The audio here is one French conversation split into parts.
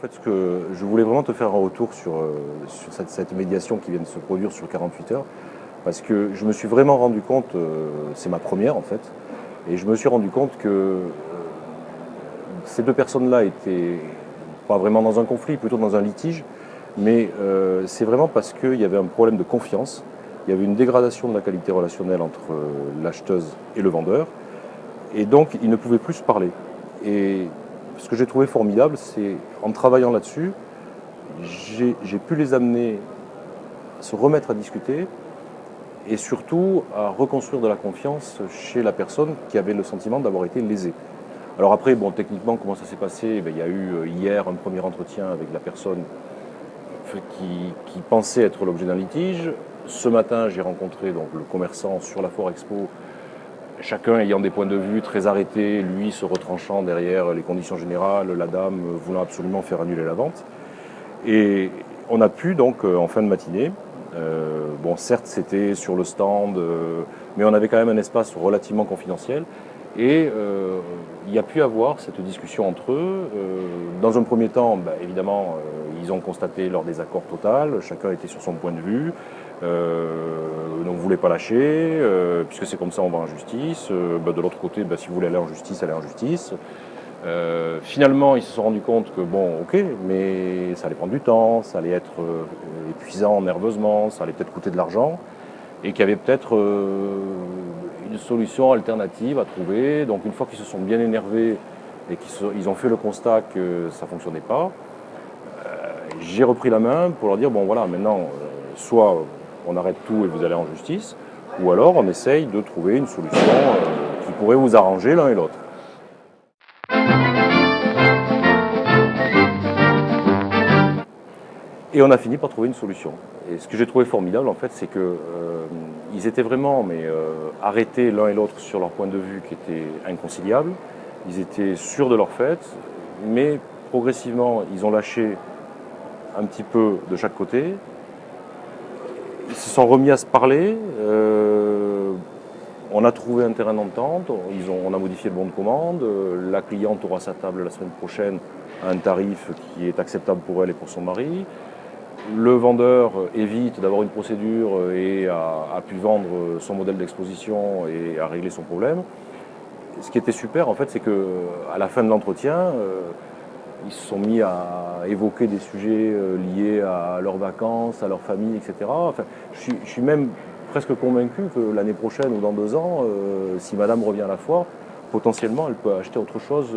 fait, ce que je voulais vraiment te faire un retour sur, euh, sur cette, médiation qui vient de se produire sur 48 heures, parce que je me suis vraiment rendu compte, euh, c'est ma première en fait, et je me suis rendu compte que euh, ces deux personnes-là étaient pas vraiment dans un conflit, plutôt dans un litige, mais c'est vraiment parce qu'il y avait un problème de confiance, il y avait une dégradation de la qualité relationnelle entre l'acheteuse et le vendeur, et donc ils ne pouvaient plus se parler. Et ce que j'ai trouvé formidable, c'est en travaillant là-dessus, j'ai pu les amener à se remettre à discuter et surtout à reconstruire de la confiance chez la personne qui avait le sentiment d'avoir été lésée. Alors après, bon, techniquement, comment ça s'est passé? Eh Il y a eu euh, hier un premier entretien avec la personne qui, qui pensait être l'objet d'un litige. Ce matin, j'ai rencontré donc, le commerçant sur la Foire Expo chacun ayant des points de vue très arrêtés, lui se retranchant derrière les conditions générales, la dame voulant absolument faire annuler la vente. Et on a pu donc euh, en fin de matinée, euh, bon certes c'était sur le stand, euh, mais on avait quand même un espace relativement confidentiel, et il y a pu avoir cette discussion entre eux. Dans un premier temps, bah, évidemment, ils ont constaté leur désaccord total, chacun était sur son point de vue, donc vous voulez pas lâcher, puisque c'est comme ça on va en justice. Bah, de l'autre côté, bah, si vous voulez aller en justice, allez en justice. Euh, finalement, ils se sont rendus compte que bon, ok, mais ça allait prendre du temps, ça allait être épuisant nerveusement, ça allait peut-être coûter de l'argent, et qu'il y avait peut-être euh, une solution alternative à trouver. Donc une fois qu'ils se sont bien énervés et qu'ils ont fait le constat que ça ne fonctionnait pas, euh, j'ai repris la main pour leur dire, bon voilà, maintenant, euh, soit on arrête tout et vous allez en justice, ou alors on essaye de trouver une solution euh, qui pourrait vous arranger l'un et l'autre. Et on a fini par trouver une solution. Et ce que j'ai trouvé formidable, en fait, c'est que euh, étaient vraiment mais, euh, arrêtés l'un et l'autre sur leur point de vue qui était inconciliable. Ils étaient sûrs de leur fait, mais progressivement, ils ont lâché un petit peu de chaque côté. Ils se sont remis à se parler. Euh, on a trouvé un terrain d'entente. On a modifié le bon de commande. La cliente aura sa table la semaine prochaine à un tarif qui est acceptable pour elle et pour son mari le vendeur évite d'avoir une procédure et a, pu vendre son modèle d'exposition et a réglé son problème. Ce qui était super, en fait, c'est qu'à la fin de l'entretien, euh, ils se sont mis à évoquer des sujets euh, liés à leurs vacances, à leur famille, etc. Je, suis, même presque convaincu que l'année prochaine ou dans deux ans, euh, si madame revient à la foire, potentiellement, elle peut acheter autre chose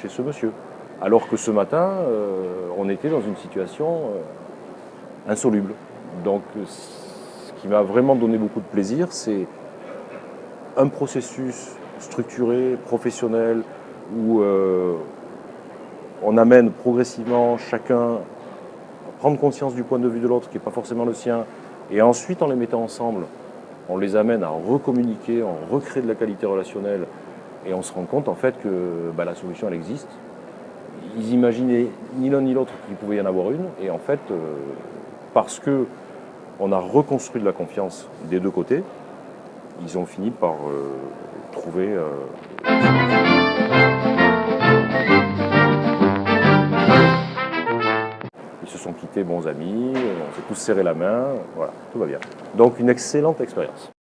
chez ce monsieur. Alors que ce matin, on était dans une situation insoluble. Donc ce qui m'a vraiment donné beaucoup de plaisir, c'est un processus structuré, professionnel, où euh, on amène progressivement chacun à prendre conscience du point de vue de l'autre qui n'est pas forcément le sien, et ensuite en les mettant ensemble, on les amène à recommuniquer, on recrée de la qualité relationnelle, et on se rend compte en fait que bah, la solution elle existe. Ils imaginaient ni l'un ni l'autre qu'il pouvait y en avoir une, et en fait, euh, parce que on a reconstruit de la confiance des deux côtés, ils ont fini par euh, trouver... Euh... sont quittés bons amis, on s'est tous serré la main, voilà, tout va bien. Donc une excellente expérience.